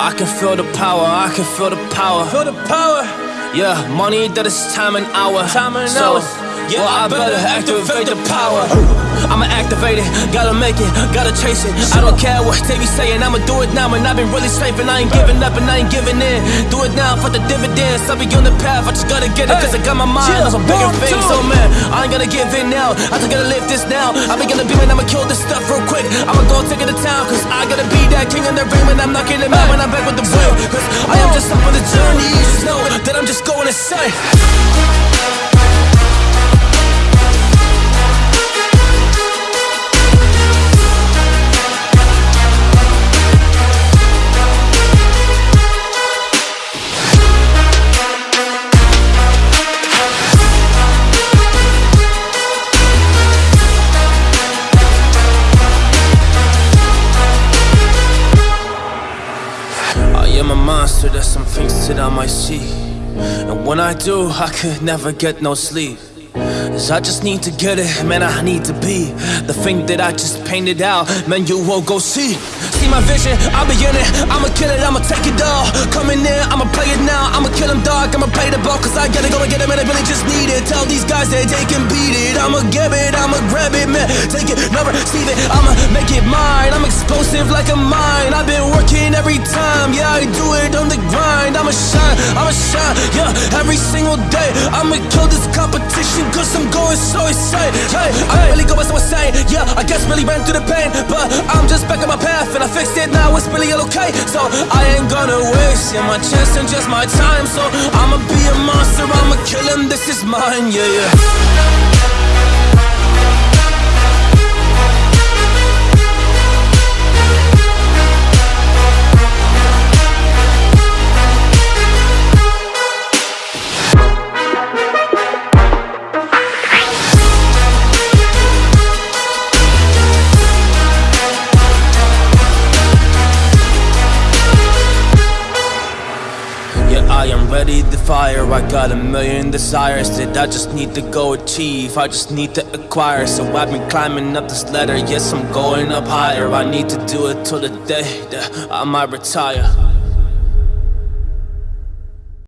I can feel the power, I can feel the power. Feel the power. Yeah, money that is time and hour. Time and so, hours. Yeah, well, I better activate the power. I'ma activate it, gotta make it, gotta chase it. I don't care what they be saying, I'ma do it now. And I've been really saving, I ain't giving up and I ain't giving in. Do it now for the dividends. I'll be on the path, I just gotta get it, cause I got my mind on some bigger things. So, oh, man, I ain't gonna give in now. I just gotta live this now. I be gonna be man, I'ma kill this stuff real quick. I'ma go take it to town, cause I gotta be that king in the ring when I'm knocking him out when I'm back with the wheel. Cause I am just up on the journey, you just know that I'm just going insane. Am a monster, there's some things that I might see. And when I do, I could never get no sleep. Cause I just need to get it, man, I need to be. The thing that I just painted out, man, you won't go see. See my vision, I'll be in it. I'ma kill it, I'ma take it all. Coming in, I'ma play it now. I'ma kill him dog, I'ma play the ball Cause I gotta go and get him and I really just need it. Tell these guys that they can beat it. I'ma give it, I'ma grab it, man. Take it, never receive it. I'ma make it mine. I'm explosive like a mine. I've been working I'ma Yeah, every single day I'ma kill this competition Cause I'm going so insane. Hey, I'm really going so insane Yeah, I guess really ran through the pain But I'm just back on my path And I fixed it. Now, it's really okay. So I ain't gonna waste Yeah, my chance and just my time. So I'ma be a monster. I'ma kill him, this is mine. Yeah, yeah Am ready fire. I got a million desires that I just need to go achieve. I just need to acquire. So I've been climbing up this ladder. Yes, I'm going up higher. I need to do it till the day that I might retire.